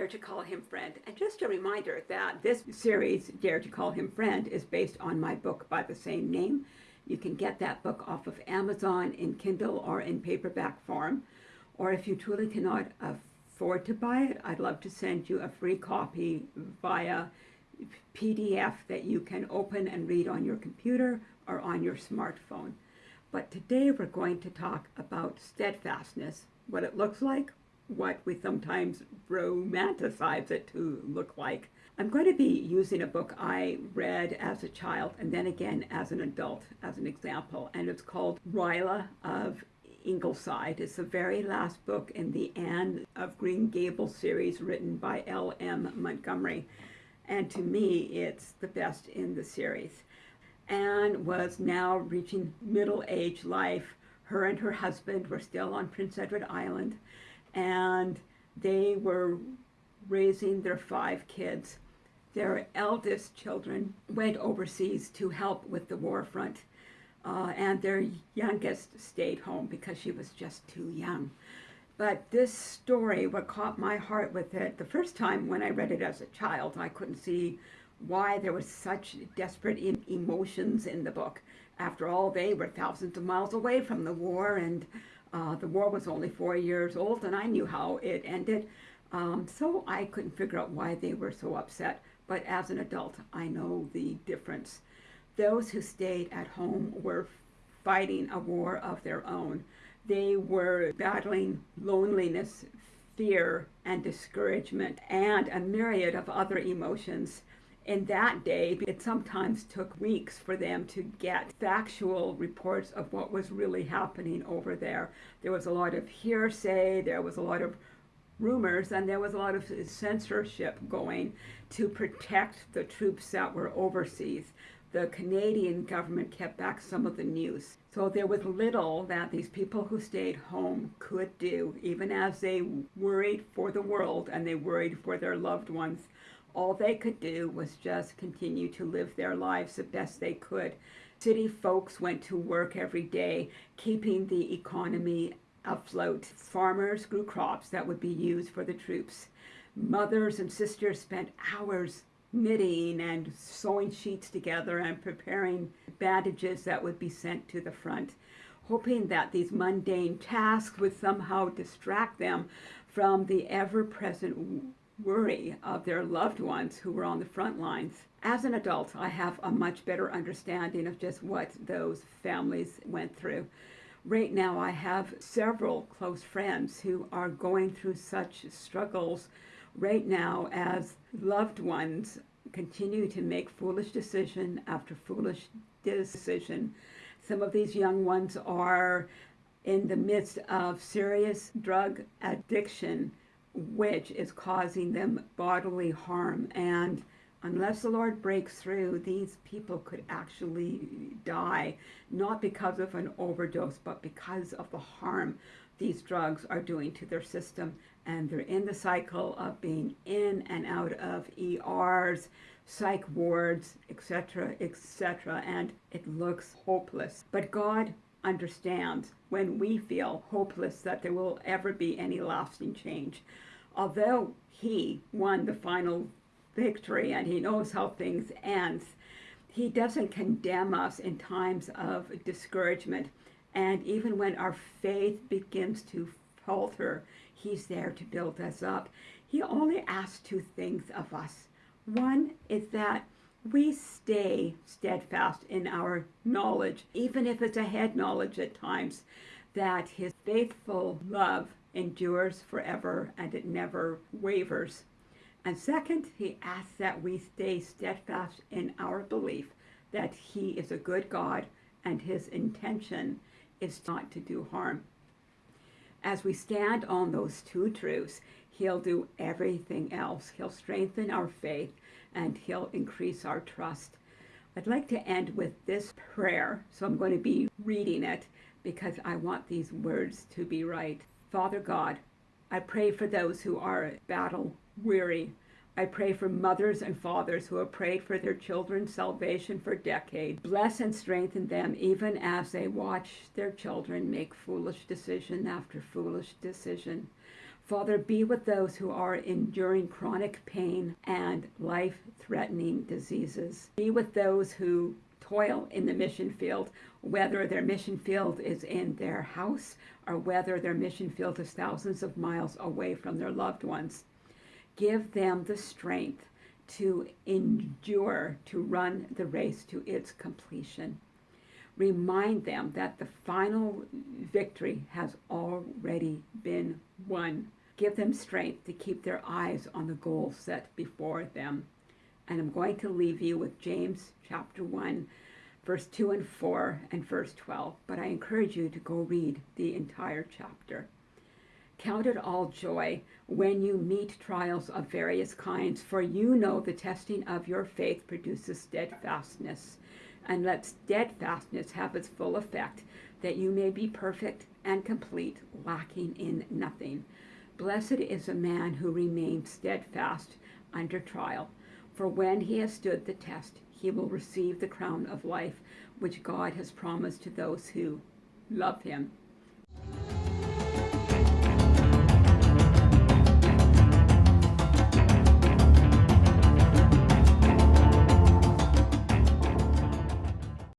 Dare to Call Him Friend. And just a reminder that this series, Dare to Call Him Friend, is based on my book by the same name. You can get that book off of Amazon in Kindle or in paperback form. Or if you truly cannot afford to buy it, I'd love to send you a free copy via PDF that you can open and read on your computer or on your smartphone. But today we're going to talk about steadfastness, what it looks like, what we sometimes romanticize it to look like. I'm going to be using a book I read as a child and then again as an adult as an example, and it's called Rilla of Ingleside. It's the very last book in the Anne of Green Gables series written by L.M. Montgomery. And to me, it's the best in the series. Anne was now reaching middle-age life. Her and her husband were still on Prince Edward Island, and they were raising their five kids. Their eldest children went overseas to help with the war front, uh, and their youngest stayed home because she was just too young. But this story, what caught my heart with it, the first time when I read it as a child, I couldn't see why there was such desperate emotions in the book. After all, they were thousands of miles away from the war, and uh, the war was only four years old, and I knew how it ended. Um, so I couldn't figure out why they were so upset. But as an adult, I know the difference. Those who stayed at home were fighting a war of their own. They were battling loneliness, fear, and discouragement, and a myriad of other emotions in that day, it sometimes took weeks for them to get factual reports of what was really happening over there. There was a lot of hearsay, there was a lot of rumors, and there was a lot of censorship going to protect the troops that were overseas. The Canadian government kept back some of the news. So there was little that these people who stayed home could do, even as they worried for the world and they worried for their loved ones all they could do was just continue to live their lives the best they could. City folks went to work every day, keeping the economy afloat. Farmers grew crops that would be used for the troops. Mothers and sisters spent hours knitting and sewing sheets together and preparing bandages that would be sent to the front, hoping that these mundane tasks would somehow distract them from the ever-present worry of their loved ones who were on the front lines. As an adult, I have a much better understanding of just what those families went through. Right now, I have several close friends who are going through such struggles right now as loved ones continue to make foolish decision after foolish decision. Some of these young ones are in the midst of serious drug addiction which is causing them bodily harm. And unless the Lord breaks through, these people could actually die, not because of an overdose, but because of the harm these drugs are doing to their system. And they're in the cycle of being in and out of ERs, psych wards, etc., etc. And it looks hopeless. But God understands when we feel hopeless that there will ever be any lasting change. Although he won the final victory and he knows how things end, he doesn't condemn us in times of discouragement. And even when our faith begins to falter, he's there to build us up. He only asks two things of us. One is that we stay steadfast in our knowledge, even if it's a head knowledge at times, that his faithful love endures forever and it never wavers. And second, he asks that we stay steadfast in our belief that he is a good God and his intention is not to do harm. As we stand on those two truths, he'll do everything else. He'll strengthen our faith and he'll increase our trust. I'd like to end with this prayer, so I'm going to be reading it because I want these words to be right. Father God, I pray for those who are battle weary. I pray for mothers and fathers who have prayed for their children's salvation for decades. Bless and strengthen them even as they watch their children make foolish decision after foolish decision. Father, be with those who are enduring chronic pain and life threatening diseases. Be with those who toil in the mission field, whether their mission field is in their house or whether their mission field is thousands of miles away from their loved ones. Give them the strength to endure, to run the race to its completion. Remind them that the final victory has already been won. Give them strength to keep their eyes on the goal set before them. And I'm going to leave you with James chapter 1, verse 2 and 4 and verse 12. But I encourage you to go read the entire chapter. Count it all joy when you meet trials of various kinds, for you know the testing of your faith produces steadfastness. And let steadfastness have its full effect, that you may be perfect and complete, lacking in nothing. Blessed is a man who remains steadfast under trial, for when he has stood the test, he will receive the crown of life which God has promised to those who love him.